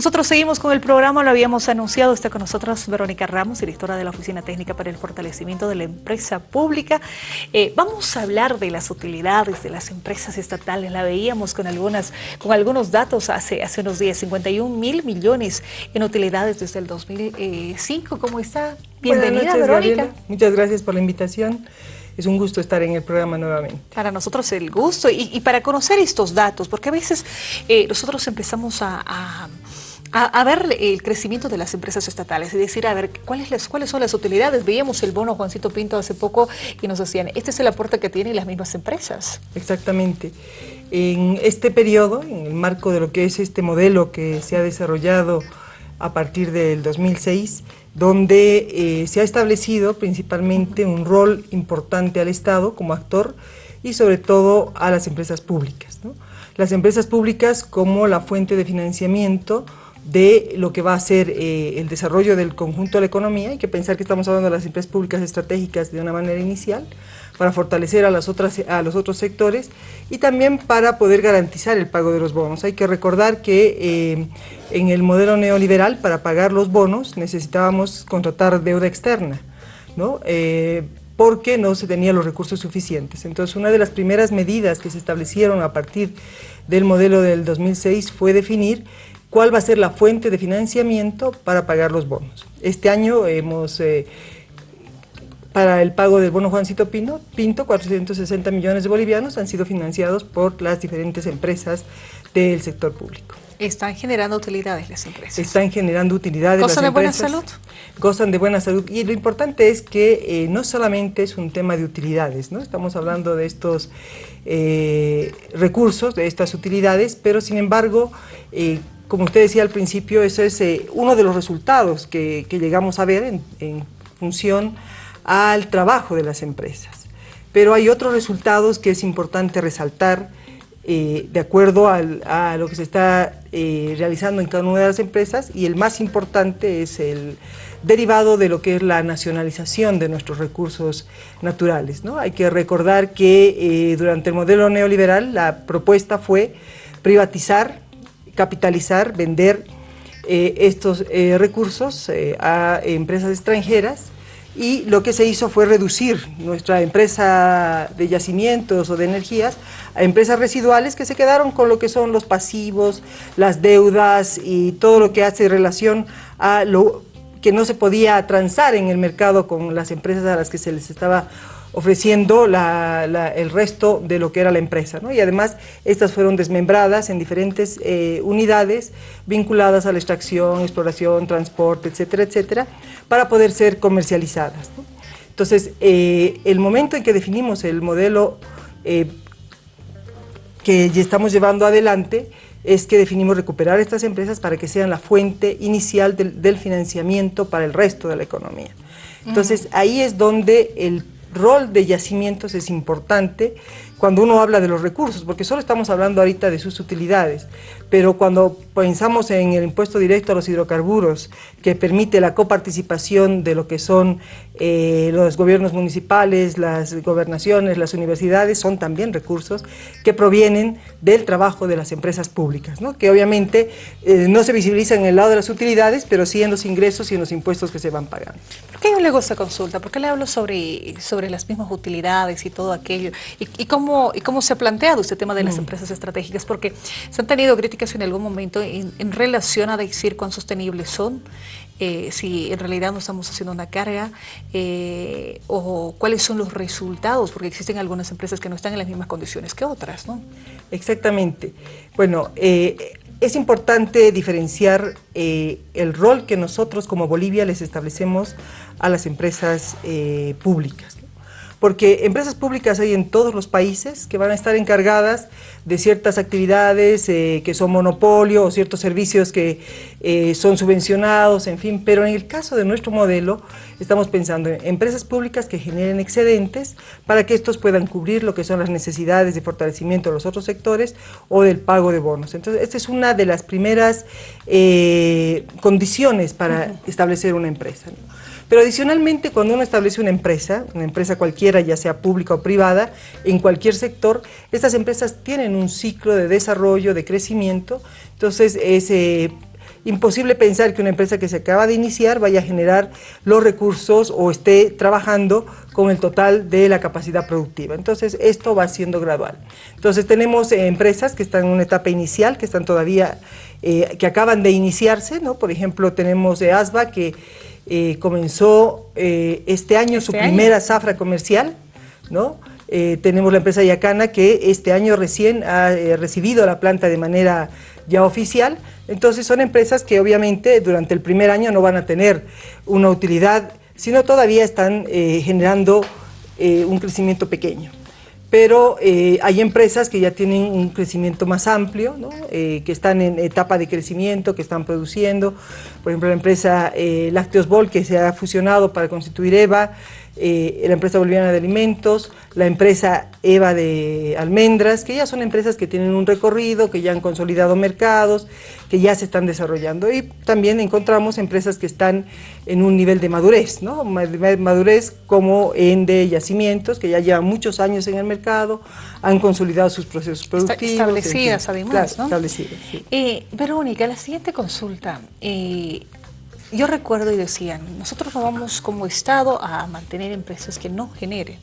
Nosotros seguimos con el programa, lo habíamos anunciado, está con nosotros Verónica Ramos, directora de la Oficina Técnica para el Fortalecimiento de la Empresa Pública. Eh, vamos a hablar de las utilidades de las empresas estatales, la veíamos con, algunas, con algunos datos hace, hace unos días, 51 mil millones en utilidades desde el 2005. ¿Cómo está? Bienvenida, Verónica. Muchas gracias por la invitación es un gusto estar en el programa nuevamente. Para nosotros el gusto y, para conocer estos datos, porque a veces eh, nosotros empezamos a a, ver el crecimiento de las empresas estatales, es decir, a ver cuáles, cuáles son las utilidades. Veíamos el bono Juancito Pinto hace poco y nos decían, este es el aporte que tienen las mismas empresas. Exactamente. En este periodo, en el marco de lo que es este modelo que se ha desarrollado a partir del 2006, donde eh, se ha establecido principalmente un rol importante al Estado como actor y sobre todo a las empresas públicas. Las empresas públicas como la fuente de financiamiento de lo que va a ser eh, el desarrollo del conjunto de la economía. Hay que pensar que estamos hablando de las empresas públicas estratégicas de una manera inicial para fortalecer a, las otras, a los otros sectores y también para poder garantizar el pago de los bonos. Hay que recordar que eh, en el modelo neoliberal para pagar los bonos necesitábamos contratar deuda externa, ¿no? Eh, porque no se tenían los recursos suficientes. Entonces, una de las primeras medidas que se establecieron a partir del modelo del 2006 fue definir cuál va a ser la fuente de financiamiento para pagar los bonos. Este año hemos, eh, para el pago del bono Juancito Pinto, Pinto, 460 millones de bolivianos han sido financiados por las diferentes empresas del sector público. Están generando utilidades las empresas. Están generando utilidades ¿Gozan de buena salud? Gozan de buena salud. Y lo importante es que eh, no solamente es un tema de utilidades, ¿no? Estamos hablando de estos eh, recursos, de estas utilidades, pero sin embargo, como usted decía al principio, eso es eh, uno de los resultados que, llegamos a ver en, función al trabajo de las empresas. Pero hay otros resultados que es importante resaltar eh, de acuerdo a lo que se está eh, realizando en cada una de las empresas y el más importante es el derivado de lo que es la nacionalización de nuestros recursos naturales. ¿no? Hay que recordar que durante el modelo neoliberal la propuesta fue privatizar capitalizar, vender eh, estos eh, recursos eh, a empresas extranjeras. Y lo que se hizo fue reducir nuestra empresa de yacimientos o de energías a empresas residuales que se quedaron con lo que son los pasivos, las deudas y todo lo que hace relación a lo que no se podía transar en el mercado con las empresas a las que se les estaba ofreciendo el resto de lo que era la empresa. Y además estas fueron desmembradas en diferentes eh, unidades vinculadas a la extracción, exploración, transporte, etcétera, etcétera, para poder ser comercializadas. Entonces, eh, el momento en que definimos el modelo eh, que ya estamos llevando adelante es que definimos recuperar estas empresas para que sean la fuente inicial del, del financiamiento para el resto de la economía. Entonces, ahí es donde el rol de yacimientos es importante cuando uno habla de los recursos, porque solo estamos hablando ahorita de sus utilidades, pero cuando pensamos en el impuesto directo a los hidrocarburos, que permite la coparticipación de lo que son eh, los gobiernos municipales, las gobernaciones, las universidades, son también recursos que provienen del trabajo de las empresas públicas, ¿no? que obviamente eh, no se visibilizan en el lado de las utilidades, pero sí en los ingresos y en los impuestos que se van pagando. ¿Por qué yo le hago esta consulta? ¿Por qué le hablo sobre, sobre las mismas utilidades y todo aquello? ¿Y, cómo y cómo se ha planteado este tema de las mm. empresas estratégicas? Porque se han tenido críticas en algún momento en, relación a decir cuán sostenibles son, eh, si en realidad no estamos haciendo una carga eh, o cuáles son los resultados, porque existen algunas empresas que no están en las mismas condiciones que otras, ¿no? Exactamente. Bueno, eh, es importante diferenciar el rol que nosotros como Bolivia les establecemos a las empresas públicas porque empresas públicas hay en todos los países que van a estar encargadas de ciertas actividades eh, que son monopolio o ciertos servicios que eh, son subvencionados, en fin, pero en el caso de nuestro modelo estamos pensando en empresas públicas que generen excedentes para que estos puedan cubrir lo que son las necesidades de fortalecimiento de los otros sectores o del pago de bonos. Entonces, esta es una de las primeras eh, condiciones para establecer una empresa. Pero adicionalmente, cuando uno establece una empresa, una empresa cualquiera, ya sea pública o privada, en cualquier sector, estas empresas tienen un ciclo de desarrollo, de crecimiento, entonces es, imposible pensar que una empresa que se acaba de iniciar vaya a generar los recursos o esté trabajando con el total de la capacidad productiva. Entonces, esto va siendo gradual. Entonces, tenemos eh, empresas que están en una etapa inicial, que están todavía, eh, que acaban de iniciarse, ¿no? Por ejemplo, tenemos ASBA que eh, comenzó este año su ¿Este primera zafra comercial, ¿no? tenemos la empresa Yacana que este año recién ha recibido la planta de manera ya oficial, entonces son empresas que obviamente durante el primer año no van a tener una utilidad, sino todavía están eh, generando eh, un crecimiento pequeño. Pero eh, hay empresas que ya tienen un crecimiento más amplio, que están en etapa de crecimiento, que están produciendo. Por ejemplo, la empresa Lácteos Bol, que se ha fusionado para constituir EVA, eh, la empresa boliviana de alimentos, la empresa EVA de almendras, que ya son empresas que tienen un recorrido, que ya han consolidado mercados, que ya se están desarrollando. Y también encontramos empresas que están en un nivel de madurez, ¿no? madurez como en de yacimientos, que ya llevan muchos años en el mercado, han consolidado sus procesos productivos. Establecidas además, ¿no? Establecidas, sí. Eh, Verónica, la siguiente consulta. Eh, yo recuerdo y decían, nosotros no vamos como Estado a mantener empresas que no generen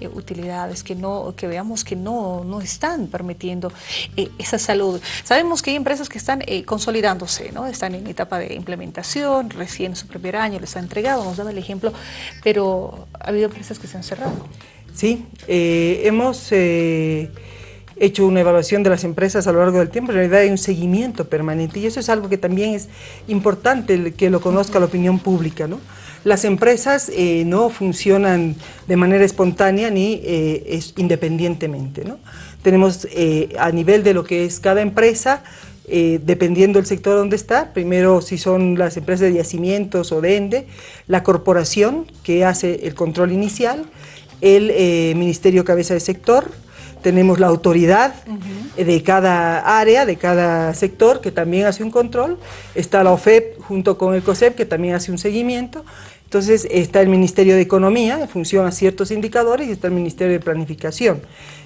eh, utilidades, que no que veamos que no, no están permitiendo eh, esa salud. Sabemos que hay empresas que están eh, consolidándose, ¿no? están en etapa de implementación, recién su primer año les ha entregado, nos daba el ejemplo, pero ha habido empresas que se han cerrado. Sí, hemos hecho una evaluación de las empresas a lo largo del tiempo, en realidad hay un seguimiento permanente y eso es algo que también es importante que lo conozca la opinión pública. ¿no? Las empresas eh, no funcionan de manera espontánea ni eh, es, independientemente. ¿no? Tenemos eh, a nivel de lo que es cada empresa, dependiendo del sector donde está, primero si son las empresas de yacimientos o de ENDE, la corporación que hace el control inicial, el Ministerio Cabeza de Sector, tenemos la autoridad de cada área, de cada sector, que también hace un control, está la OFEP junto con el COSEP, que también hace un seguimiento, entonces está el Ministerio de Economía, funciona ciertos indicadores, y está el Ministerio de Planificación.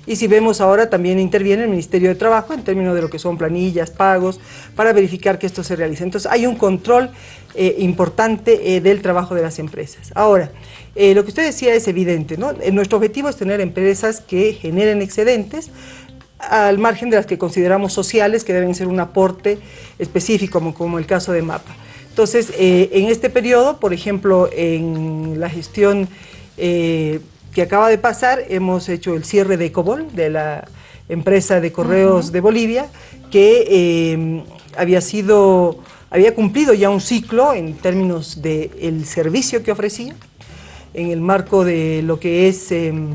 Y si vemos ahora también interviene el Ministerio de Trabajo en términos de lo que son planillas, pagos, para verificar que esto se realice. Entonces hay un control eh, importante eh, del trabajo de las empresas. Ahora, eh, lo que usted decía es evidente, ¿no? Nuestro objetivo es tener empresas que generen excedentes, al margen de las que consideramos sociales, que deben ser un aporte específico, como, como el caso de MAPA. Entonces, eh, en este periodo, por ejemplo, en la gestión eh, que acaba de pasar, hemos hecho el cierre de Ecobol, de la empresa de correos de Bolivia, que eh, había sido, había cumplido ya un ciclo en términos del servicio que ofrecía, en el marco de lo que es em,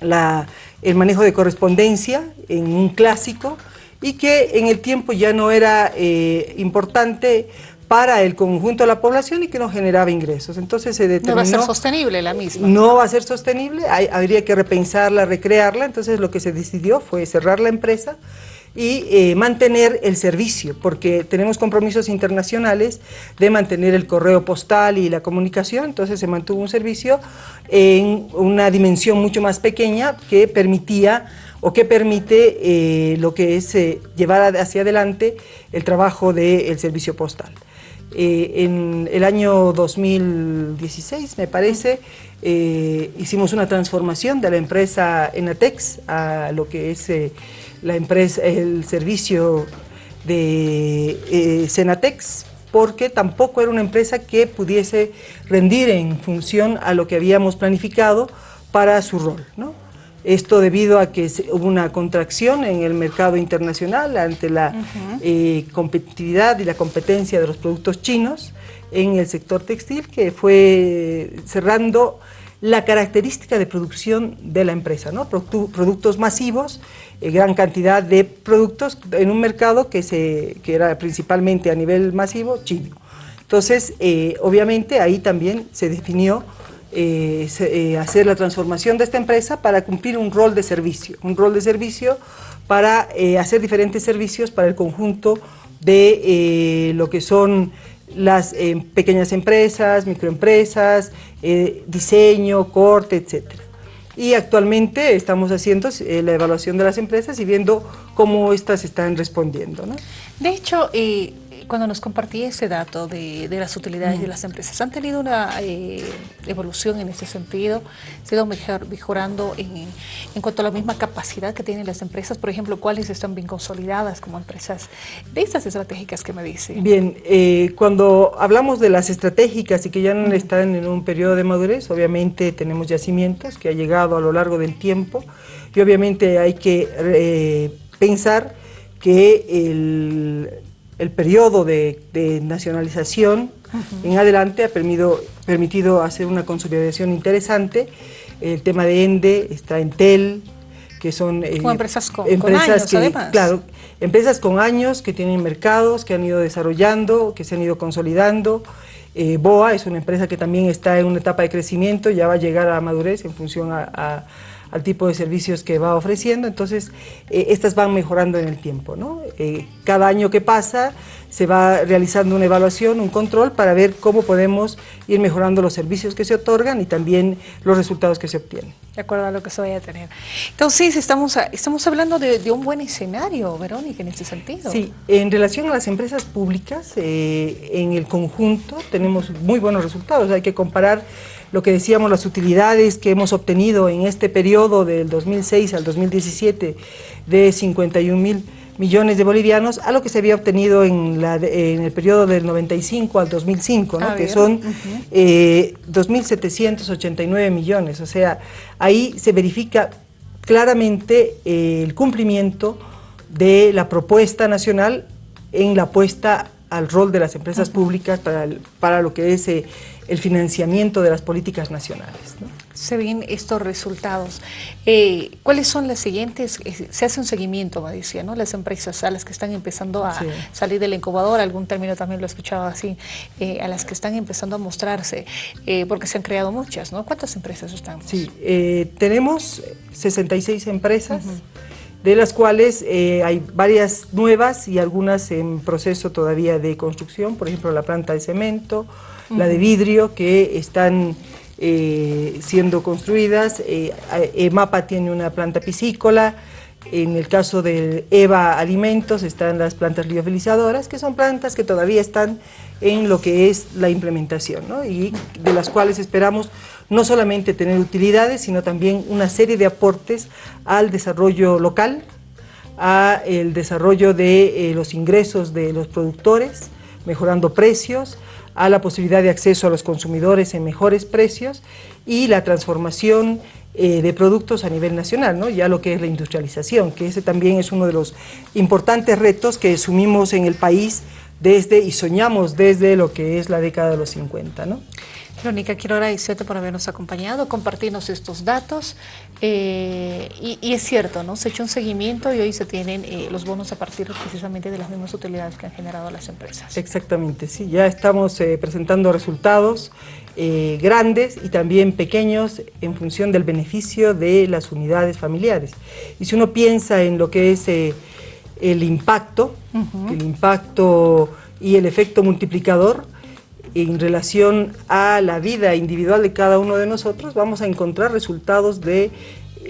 el manejo de correspondencia en un clásico, y que en el tiempo ya no era importante para el conjunto de la población y que no generaba ingresos. Entonces se determinó... No va a ser sostenible la misma. No va a ser sostenible, habría que repensarla, recrearla, entonces lo que se decidió fue cerrar la empresa y eh, mantener el servicio, porque tenemos compromisos internacionales de mantener el correo postal y la comunicación, entonces se mantuvo un servicio en una dimensión mucho más pequeña que permitía o que permite eh, lo que es eh, llevar hacia adelante el trabajo del servicio postal. Eh, en el año 2016, me parece, eh, hicimos una transformación de la empresa Enatex a lo que es eh, la empresa, el servicio de Senatex, porque tampoco era una empresa que pudiese rendir en función a lo que habíamos planificado para su rol. ¿no? Esto debido a que hubo una contracción en el mercado internacional ante la eh, competitividad y la competencia de los productos chinos en el sector textil que fue cerrando la característica de producción de la empresa, ¿no? productos masivos, eh, gran cantidad de productos en un mercado que, se, que era principalmente a nivel masivo chino. Entonces, eh, obviamente ahí también se definió eh, eh, hacer la transformación de esta empresa para cumplir un rol de servicio, un rol de servicio para eh, hacer diferentes servicios para el conjunto de lo que son las pequeñas empresas, microempresas, diseño, corte, etc. Y actualmente estamos haciendo la evaluación de las empresas y viendo cómo éstas están respondiendo. De hecho, cuando nos compartí ese dato de, las utilidades de las empresas, ¿han tenido una eh, evolución en ese sentido? ¿Se ha ido mejorando en, en, cuanto a la misma capacidad que tienen las empresas? Por ejemplo, ¿cuáles están bien consolidadas como empresas de estas estratégicas que me dice? Bien, eh, cuando hablamos de las estratégicas y que ya no están en un periodo de madurez, obviamente tenemos yacimientos que ha llegado a lo largo del tiempo y obviamente hay que eh, pensar que el, el periodo de, nacionalización en adelante ha permitido, permitido hacer una consolidación interesante. El tema de ENDE está en TEL, que son eh, empresas con, años, además. Claro, empresas con años que tienen mercados, que han ido desarrollando, que se han ido consolidando. Eh, BOA es una empresa que también está en una etapa de crecimiento, ya va a llegar a madurez en función a al tipo de servicios que va ofreciendo, entonces eh, estas van mejorando en el tiempo. ¿no? Eh, cada año que pasa se va realizando una evaluación, un control para ver cómo podemos ir mejorando los servicios que se otorgan y también los resultados que se obtienen. De acuerdo a lo que se vaya a tener. Entonces estamos, estamos hablando de, un buen escenario, Verónica, en este sentido. Sí, en relación a las empresas públicas, eh, en el conjunto tenemos muy buenos resultados, hay que comparar lo que decíamos, las utilidades que hemos obtenido en este periodo del 2006 al 2017 de 51 mil millones de bolivianos a lo que se había obtenido en, la, en el periodo del 95 al 2005, ah, que son 2.789 eh, millones. O sea, ahí se verifica claramente eh, el cumplimiento de la propuesta nacional en la apuesta al rol de las empresas públicas para, para lo que es eh, el financiamiento de las políticas nacionales. Se ven estos resultados. Eh, ¿Cuáles son las siguientes? Eh, se hace un seguimiento, me decía, ¿no? Las empresas a las que están empezando a salir del incubador, algún término también lo he escuchado así, eh, a las que están empezando a mostrarse, porque se han creado muchas, ¿no? ¿Cuántas empresas están? Sí, tenemos 66 empresas. de las cuales hay varias nuevas y algunas en proceso todavía de construcción, por ejemplo la planta de cemento, la de vidrio, que están eh, siendo construidas. Eh, EMAPA tiene una planta piscícola, en el caso de EVA Alimentos están las plantas liofilizadoras, que son plantas que todavía están en lo que es la implementación, y de las cuales esperamos no solamente tener utilidades, sino también una serie de aportes al desarrollo local, a el desarrollo de eh, los ingresos de los productores, mejorando precios, a la posibilidad de acceso a los consumidores en mejores precios y la transformación eh, de productos a nivel nacional, ¿no? ya lo que es la industrialización, que ese también es uno de los importantes retos que asumimos en el país desde y soñamos desde lo que es la década de los 50. ¿no? Verónica, quiero agradecerte por habernos acompañado, compartirnos estos datos. Eh, y, es cierto, ¿no? Se ha hecho un seguimiento y hoy se tienen eh, los bonos a partir precisamente de las mismas utilidades que han generado las empresas. Exactamente, sí. Ya estamos eh, presentando resultados grandes y también pequeños en función del beneficio de las unidades familiares. Y si uno piensa en lo que es el impacto, el impacto y el efecto multiplicador, en relación a la vida individual de cada uno de nosotros, vamos a encontrar resultados de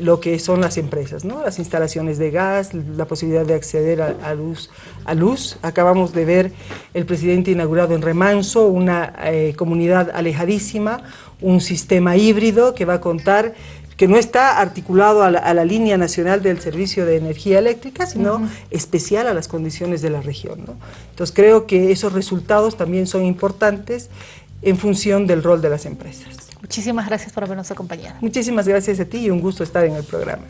lo que son las empresas, ¿no? las instalaciones de gas, la posibilidad de acceder a, luz, a luz. Acabamos de ver el presidente inaugurado en Remanso, una eh, comunidad alejadísima, un sistema híbrido que va a contar que no está articulado a la, línea nacional del servicio de energía eléctrica, sino especial a las condiciones de la región. Entonces creo que esos resultados también son importantes en función del rol de las empresas. Muchísimas gracias por habernos acompañado. Muchísimas gracias a ti y un gusto estar en el programa.